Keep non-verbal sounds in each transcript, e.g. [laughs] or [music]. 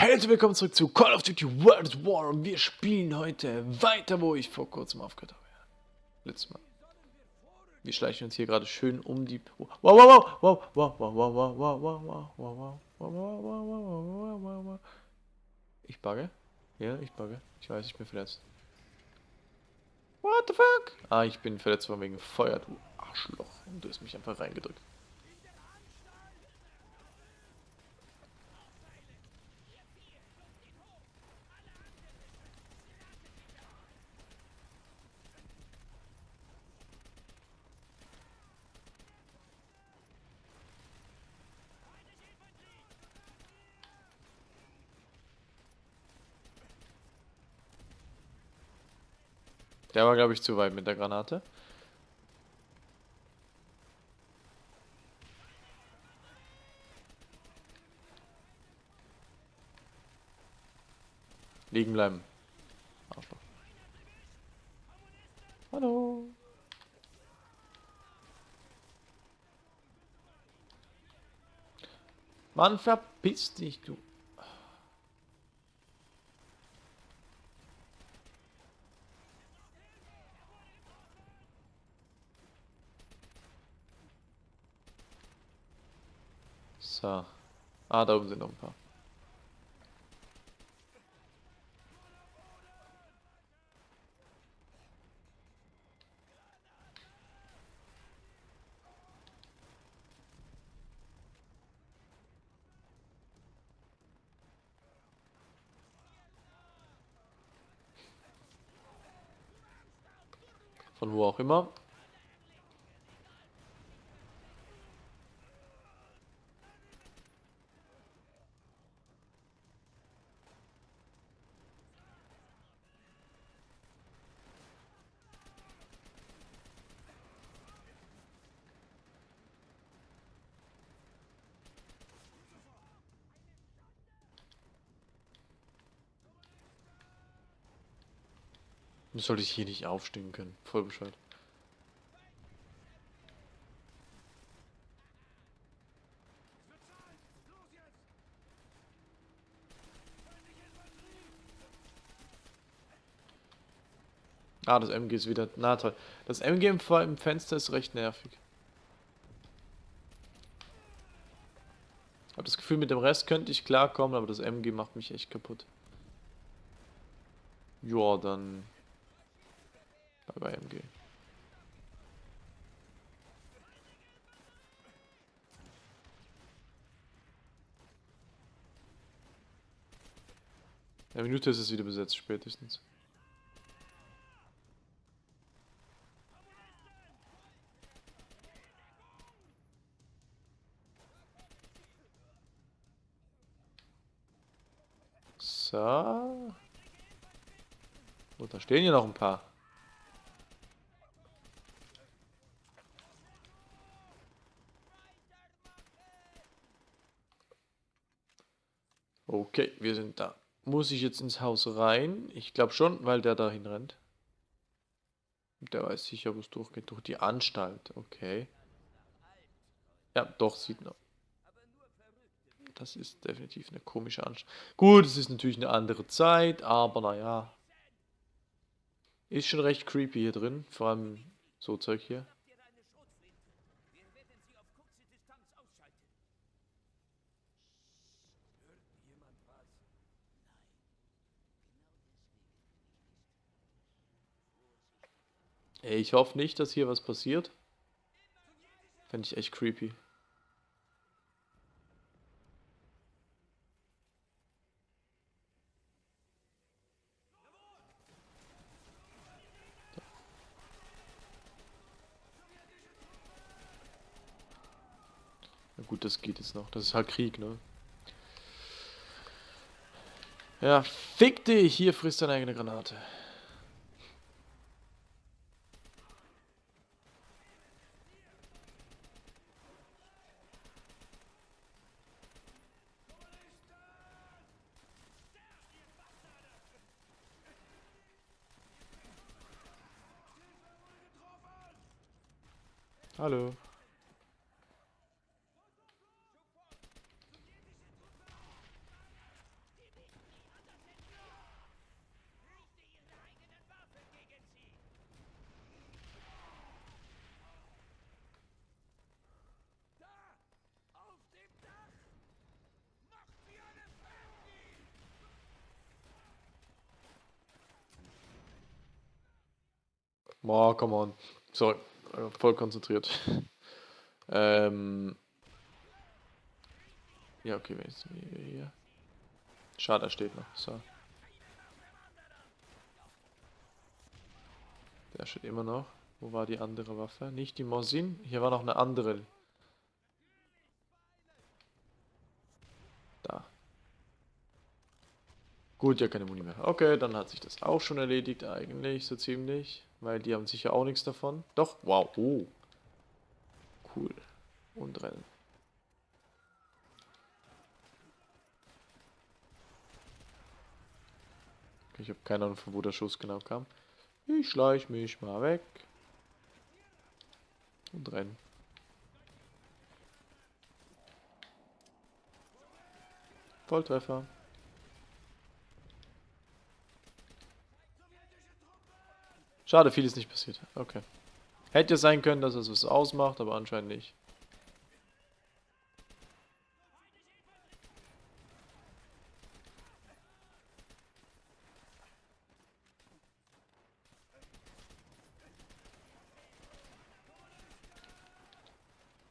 Herzlich willkommen zurück zu Call of Duty World War und wir spielen heute weiter, wo ich vor kurzem aufgehört habe. Letztes Mal. Wir schleichen uns hier gerade schön um die... Wow, wow, wow, wow, wow, wow, wow, wow, wow, wow, wow, wow, wow, wow, wow, wow, wow, wow. Ich bugge? Ja, ich bugge. Ich weiß, ich bin verletzt. What the fuck? Ah, ich bin verletzt worden wegen Feuer, du Arschloch. Du hast mich einfach reingedrückt. Der war, glaube ich, zu weit mit der Granate. Liegen bleiben. Arschloch. Hallo. Mann, verpiss dich, du. So. Ah, da oben sind noch ein paar. Von wo auch immer. Sollte ich hier nicht aufstehen können. Voll Bescheid. Ah, das MG ist wieder... Na toll. Das MG im, im Fenster ist recht nervig. Hab das Gefühl, mit dem Rest könnte ich klarkommen, aber das MG macht mich echt kaputt. Ja, dann bei MG. Eine Minute ist es wieder besetzt, spätestens. So. Und da stehen hier noch ein paar. Okay, wir sind da. Muss ich jetzt ins Haus rein? Ich glaube schon, weil der dahin rennt. Der weiß sicher, wo es durchgeht. Durch die Anstalt. Okay. Ja, doch, sieht noch. Das ist definitiv eine komische Anstalt. Gut, es ist natürlich eine andere Zeit, aber naja. Ist schon recht creepy hier drin. Vor allem so Zeug hier. Ich hoffe nicht, dass hier was passiert. Fände ich echt creepy. Na gut, das geht jetzt noch. Das ist halt Krieg, ne? Ja, fick dich! Hier frisst deine eigene Granate. Hallo. Boah, come on. Sorry, voll konzentriert. [laughs] ähm. Ja, okay, wenn jetzt hier. Schade, er steht noch. So. Der steht immer noch. Wo war die andere Waffe? Nicht die Mosin. Hier war noch eine andere. Da. Gut, ja keine Muni mehr. Okay, dann hat sich das auch schon erledigt eigentlich, so ziemlich. Weil die haben sicher auch nichts davon. Doch, wow, oh. Cool. Und rennen. Ich habe keine Ahnung, von wo der Schuss genau kam. Ich schleich mich mal weg. Und rennen. Volltreffer. Schade, viel ist nicht passiert. Okay. Hätte sein können, dass es was ausmacht, aber anscheinend nicht.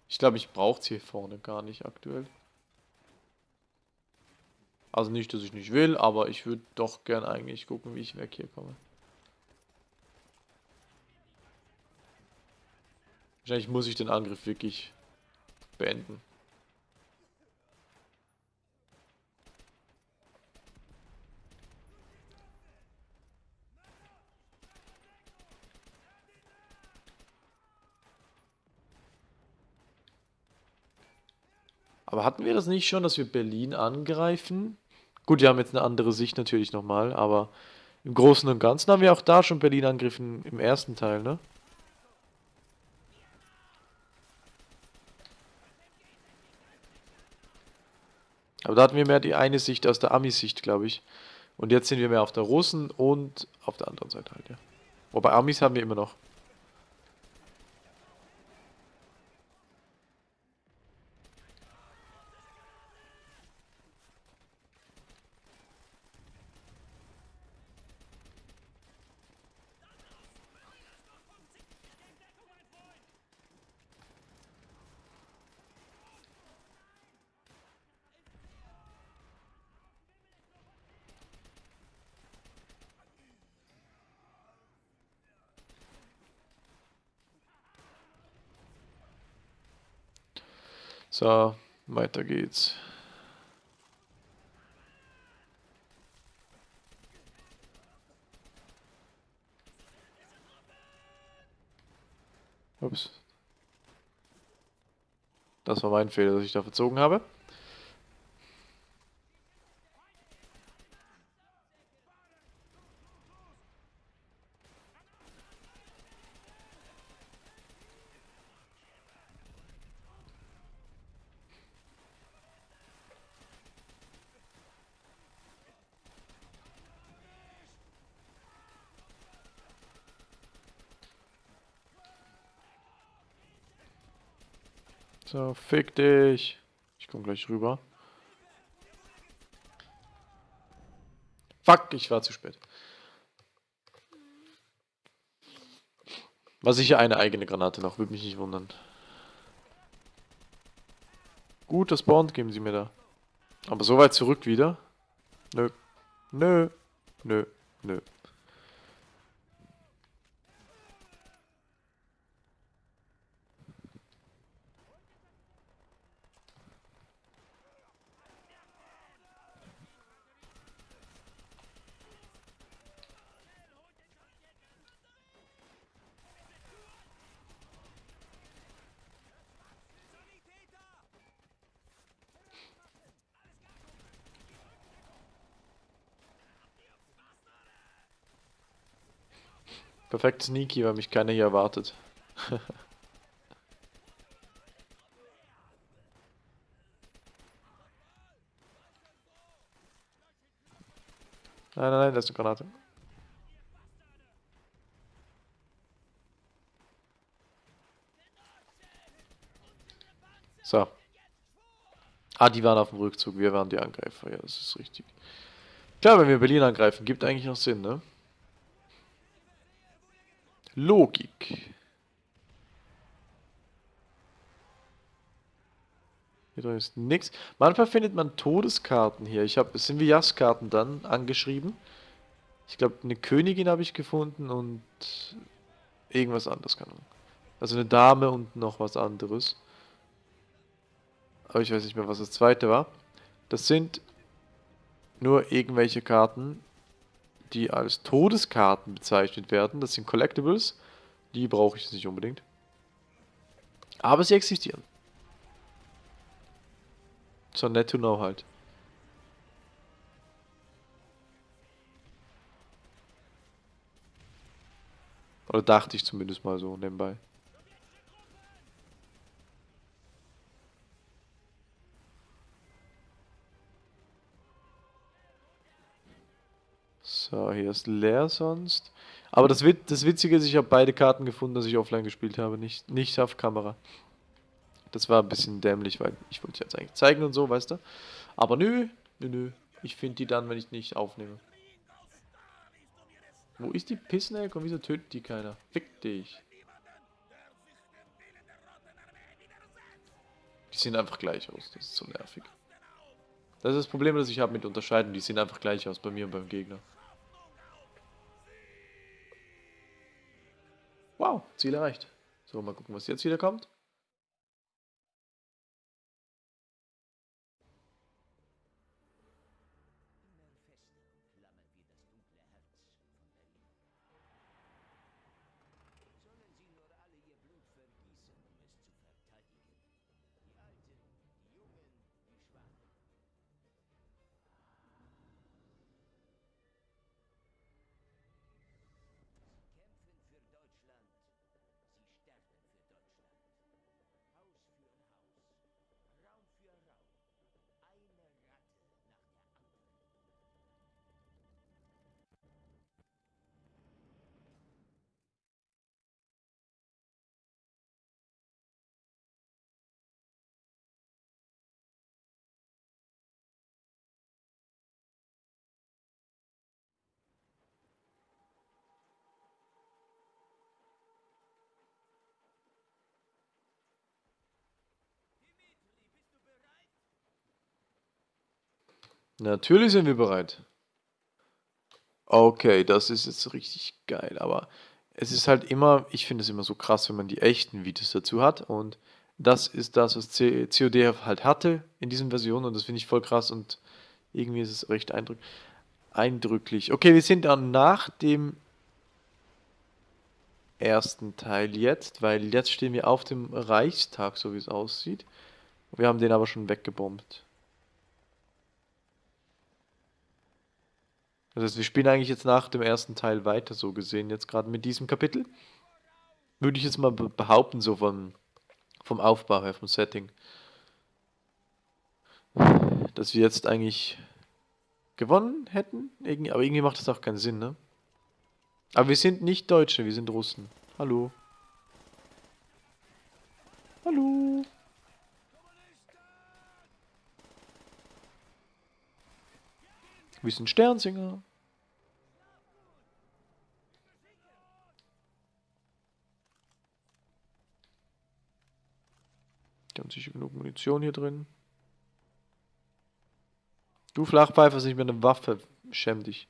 Ich glaube, ich brauche es hier vorne gar nicht aktuell. Also nicht, dass ich nicht will, aber ich würde doch gern eigentlich gucken, wie ich weg hier komme. Wahrscheinlich muss ich den Angriff wirklich beenden. Aber hatten wir das nicht schon, dass wir Berlin angreifen? Gut, wir haben jetzt eine andere Sicht natürlich nochmal, aber im Großen und Ganzen haben wir auch da schon Berlin angegriffen im ersten Teil, ne? Aber da hatten wir mehr die eine Sicht aus der Amis-Sicht, glaube ich. Und jetzt sind wir mehr auf der Russen und auf der anderen Seite halt, ja. Wobei Amis haben wir immer noch. So, weiter geht's. Ups. Das war mein Fehler, dass ich da verzogen habe. So, fick dich. Ich komm gleich rüber. Fuck, ich war zu spät. War sicher eine eigene Granate noch, würde mich nicht wundern. Gut, das Bond geben sie mir da. Aber so weit zurück wieder? Nö. Nö. Nö. Nö. Perfekt sneaky, weil mich keiner hier erwartet. [laughs] nein, nein, nein, das ist eine Granate. So. Ah, die waren auf dem Rückzug, wir waren die Angreifer, ja, das ist richtig. Klar, wenn wir Berlin angreifen, gibt eigentlich noch Sinn, ne? Logik. Hier drin ist nichts. Manchmal findet man Todeskarten hier. Ich habe Sinvias-Karten dann angeschrieben. Ich glaube, eine Königin habe ich gefunden und irgendwas anderes. Kann also eine Dame und noch was anderes. Aber ich weiß nicht mehr, was das zweite war. Das sind nur irgendwelche Karten, die als Todeskarten bezeichnet werden. Das sind Collectibles. Die brauche ich nicht unbedingt. Aber sie existieren. So nett to know halt. Oder dachte ich zumindest mal so nebenbei. So, hier ist leer sonst. Aber das, Wit das Witzige ist, ich habe beide Karten gefunden, dass ich offline gespielt habe, nicht, nicht auf Kamera. Das war ein bisschen dämlich, weil ich wollte jetzt eigentlich zeigen und so, weißt du. Aber nö, nö, nö. Ich finde die dann, wenn ich nicht aufnehme. Wo ist die Pissnelk und wieso tötet die keiner? Fick dich. Die sehen einfach gleich aus, das ist so nervig. Das ist das Problem, das ich habe mit Unterscheiden. Die sehen einfach gleich aus bei mir und beim Gegner. Wow, Ziel erreicht. So, mal gucken, was jetzt wieder kommt. Natürlich sind wir bereit. Okay, das ist jetzt richtig geil, aber es ist halt immer, ich finde es immer so krass, wenn man die echten Videos dazu hat und das ist das, was COD halt hatte in diesen Versionen und das finde ich voll krass und irgendwie ist es recht eindrück eindrücklich. Okay, wir sind dann nach dem ersten Teil jetzt, weil jetzt stehen wir auf dem Reichstag, so wie es aussieht. Wir haben den aber schon weggebombt. Das heißt, wir spielen eigentlich jetzt nach dem ersten Teil weiter, so gesehen, jetzt gerade mit diesem Kapitel. Würde ich jetzt mal behaupten, so vom, vom Aufbau her, vom Setting. Dass wir jetzt eigentlich gewonnen hätten, aber irgendwie macht das auch keinen Sinn, ne? Aber wir sind nicht Deutsche, wir sind Russen. Hallo. Hallo. Wir sind Sternsinger. Die haben sicher genug Munition hier drin. Du Flachpfeifer hast nicht mehr eine Waffe. Schäm dich.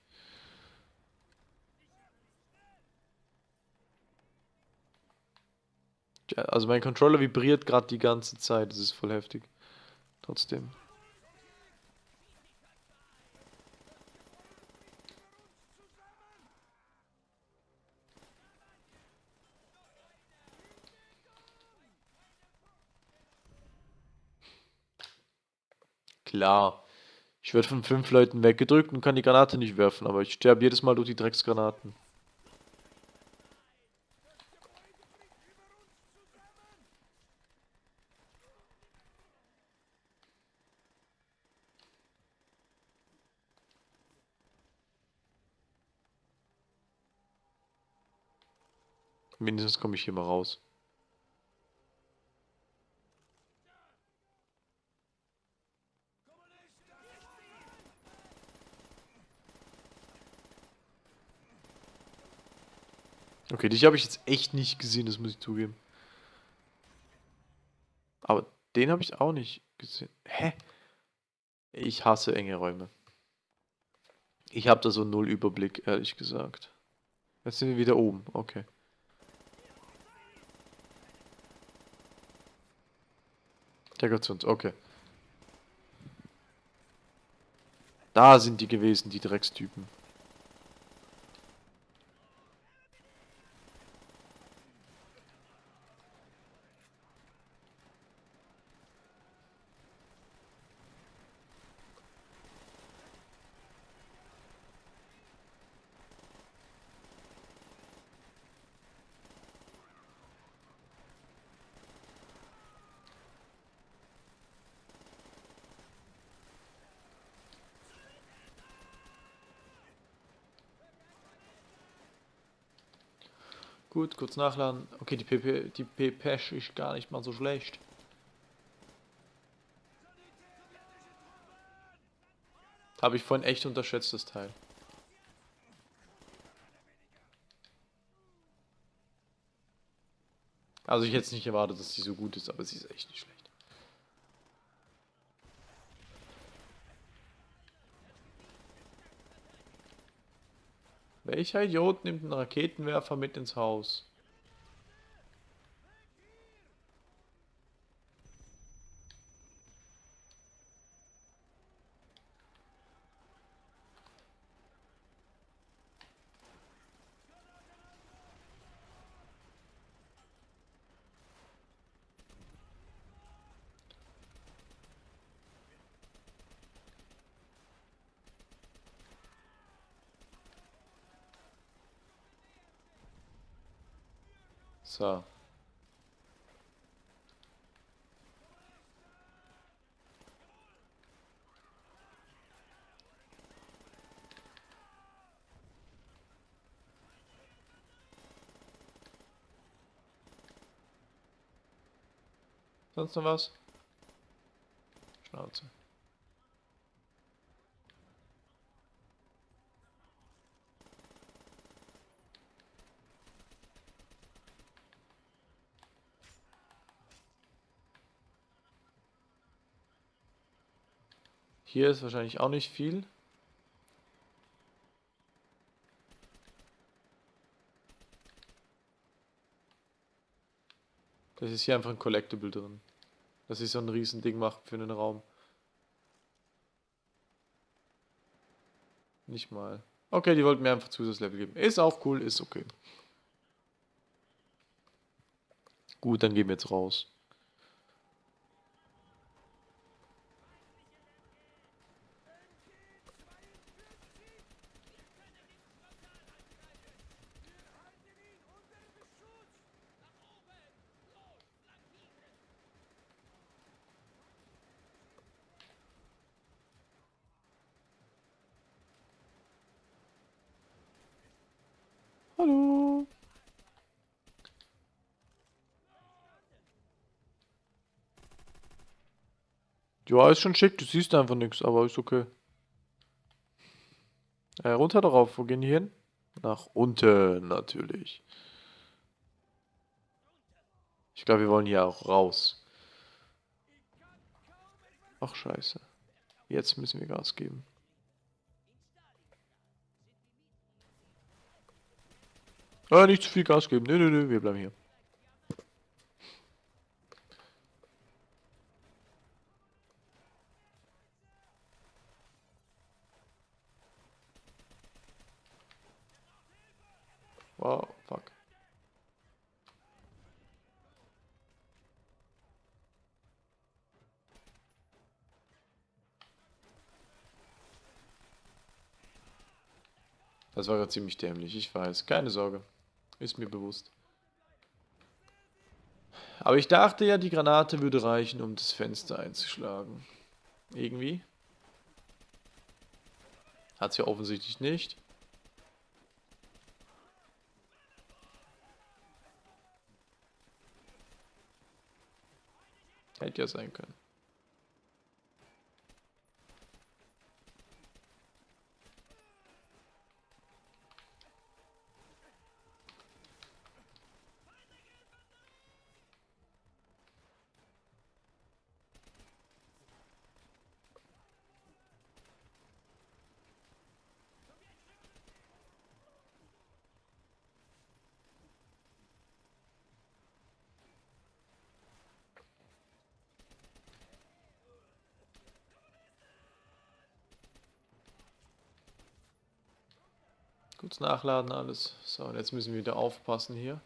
also mein Controller vibriert gerade die ganze Zeit. Das ist voll heftig. Trotzdem. Klar. Ich werde von fünf Leuten weggedrückt und kann die Granate nicht werfen, aber ich sterbe jedes Mal durch die Drecksgranaten. Mindestens komme ich hier mal raus. Okay, dich habe ich jetzt echt nicht gesehen, das muss ich zugeben. Aber den habe ich auch nicht gesehen. Hä? Ich hasse enge Räume. Ich habe da so null Überblick, ehrlich gesagt. Jetzt sind wir wieder oben, okay. Der gehört zu uns, okay. Da sind die gewesen, die Dreckstypen. Gut, kurz nachladen. Okay, die PP, die PPEsch ist gar nicht mal so schlecht. Habe ich vorhin echt unterschätzt, das Teil. Also ich hätte es nicht erwartet, dass sie so gut ist, aber sie ist echt nicht schlecht. Welcher Idiot nimmt einen Raketenwerfer mit ins Haus? So. Sonst noch was? Schnauze. Hier ist wahrscheinlich auch nicht viel. Das ist hier einfach ein Collectible drin. Das ist so ein riesen Ding macht für einen Raum. Nicht mal. Okay, die wollten mir einfach Zusatzlevel geben. Ist auch cool, ist okay. Gut, dann gehen wir jetzt raus. Hallo. Ja, ist schon schick, du siehst einfach nichts, aber ist okay. Äh, runter darauf, wo gehen die hin? Nach unten, natürlich. Ich glaube, wir wollen hier auch raus. Ach, scheiße. Jetzt müssen wir Gas geben. Ah, nicht zu viel Gas geben. Nö, nö, nö, wir bleiben hier. Wow, fuck. Das war gerade ziemlich dämlich, ich weiß. Keine Sorge. Ist mir bewusst. Aber ich dachte ja, die Granate würde reichen, um das Fenster einzuschlagen. Irgendwie. Hat sie ja offensichtlich nicht. Hätte ja sein können. Kurz nachladen alles. So, und jetzt müssen wir wieder aufpassen hier.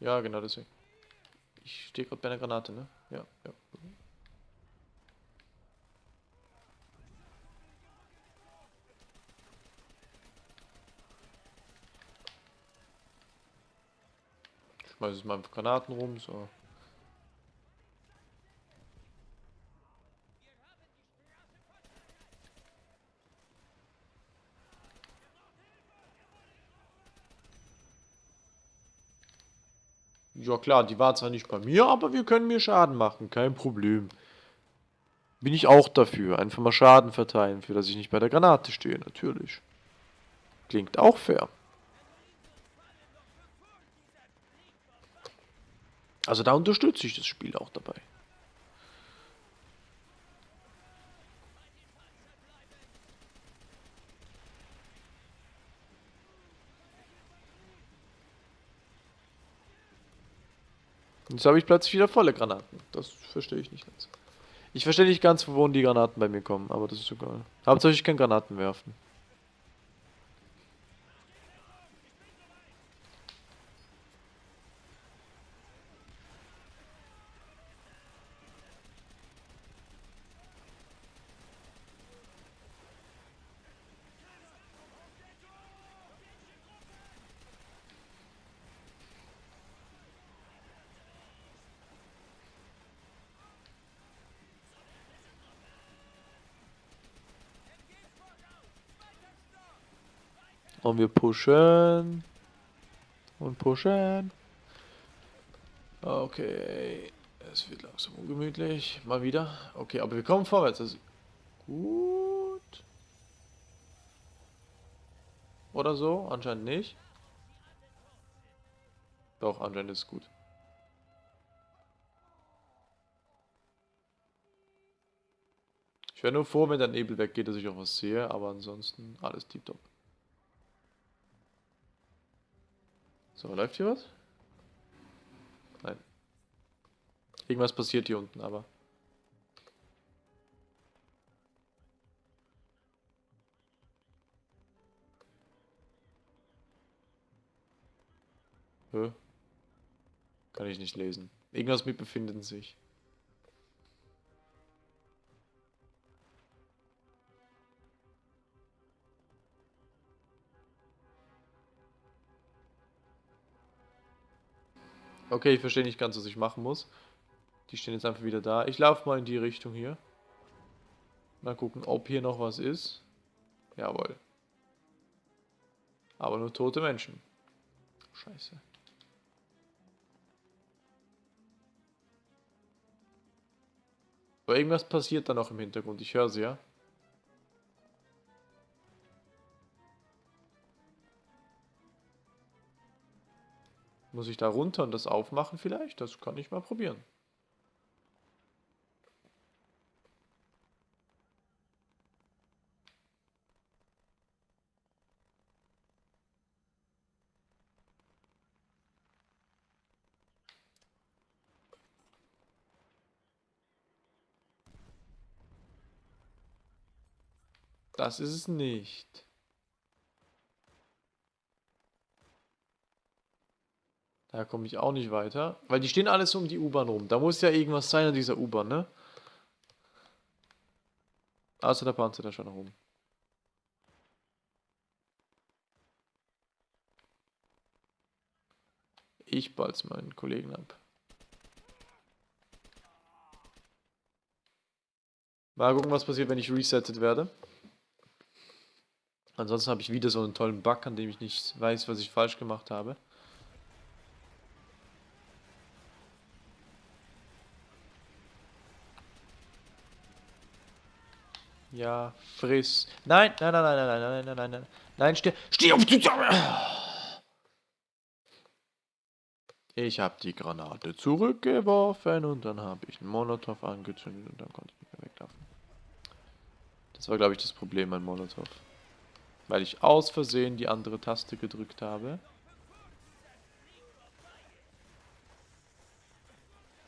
Ja, genau deswegen. Ich stehe gerade bei einer Granate, ne? Ja, ja. Schmeiß jetzt mal Granaten rum, so. Ja klar, die war zwar nicht bei mir, aber wir können mir Schaden machen, kein Problem. Bin ich auch dafür. Einfach mal Schaden verteilen, für dass ich nicht bei der Granate stehe, natürlich. Klingt auch fair. Also da unterstütze ich das Spiel auch dabei. Jetzt habe ich plötzlich wieder volle Granaten. Das verstehe ich nicht ganz. Ich verstehe nicht ganz, wo die Granaten bei mir kommen, aber das ist egal. Hauptsache ich kann Granaten werfen. Und wir pushen. Und pushen. Okay. Es wird langsam ungemütlich. Mal wieder. Okay, aber wir kommen vorwärts. Das ist gut. Oder so? Anscheinend nicht. Doch, anscheinend ist es gut. Ich wäre nur froh, wenn der Nebel weggeht, dass ich auch was sehe, aber ansonsten alles tiptop. So, läuft hier was? Nein. Irgendwas passiert hier unten, aber... Hä? Kann ich nicht lesen. Irgendwas mit befinden sich. Okay, ich verstehe nicht ganz, was ich machen muss. Die stehen jetzt einfach wieder da. Ich laufe mal in die Richtung hier. Mal gucken, ob hier noch was ist. Jawohl. Aber nur tote Menschen. Scheiße. Aber irgendwas passiert da noch im Hintergrund. Ich höre sie, ja. Muss ich da runter und das aufmachen vielleicht? Das kann ich mal probieren. Das ist es nicht. Da komme ich auch nicht weiter. Weil die stehen alles um die U-Bahn rum. Da muss ja irgendwas sein an dieser U-Bahn, ne? Außer der Panzer da schon rum. Ich balz meinen Kollegen ab. Mal gucken, was passiert, wenn ich resettet werde. Ansonsten habe ich wieder so einen tollen Bug, an dem ich nicht weiß, was ich falsch gemacht habe. Ja, friss. Nein, nein, nein, nein, nein, nein, nein, nein, nein. Nein, steh, steh auf die Ich habe die Granate zurückgeworfen und dann habe ich einen Molotow angezündet und dann konnte ich nicht mehr weglaufen. Das war, glaube ich, das Problem an Molotow. Weil ich aus Versehen die andere Taste gedrückt habe.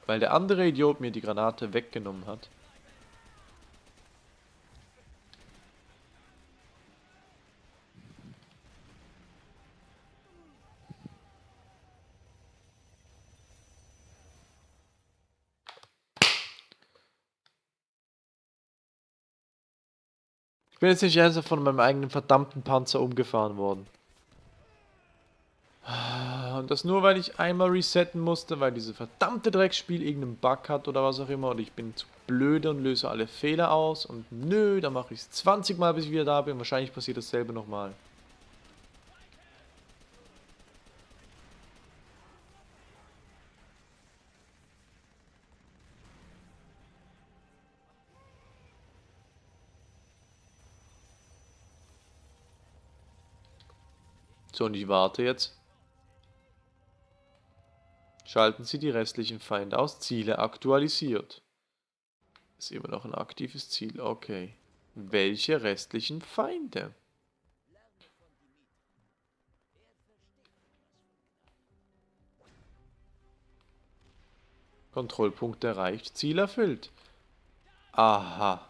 Weil der andere Idiot mir die Granate weggenommen hat. Bin jetzt nicht ernsthaft von meinem eigenen verdammten Panzer umgefahren worden. Und das nur, weil ich einmal resetten musste, weil diese verdammte Drecksspiel irgendeinen Bug hat oder was auch immer. Und ich bin zu blöde und löse alle Fehler aus. Und nö, dann mache ich es 20 Mal, bis ich wieder da bin. Wahrscheinlich passiert dasselbe nochmal. So, und ich warte jetzt. Schalten Sie die restlichen Feinde aus. Ziele aktualisiert. Ist immer noch ein aktives Ziel. Okay. Welche restlichen Feinde? Kontrollpunkt erreicht. Ziel erfüllt. Aha.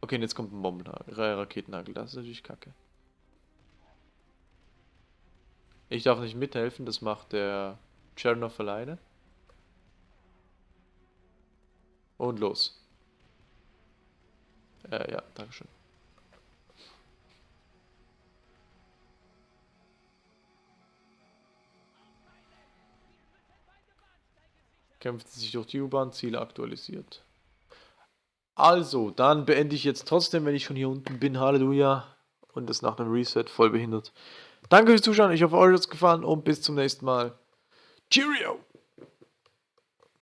Okay, und jetzt kommt ein Bombenhagel, Raketennagel. Das ist natürlich kacke. Ich darf nicht mithelfen, das macht der Chernoff alleine. Und los. Äh, ja, Dankeschön. Kämpft sich durch die U-Bahn, Ziele aktualisiert. Also, dann beende ich jetzt trotzdem, wenn ich schon hier unten bin. Halleluja. Und das nach einem Reset voll behindert. Danke fürs Zuschauen, ich hoffe, euch hat es gefallen und bis zum nächsten Mal. Cheerio!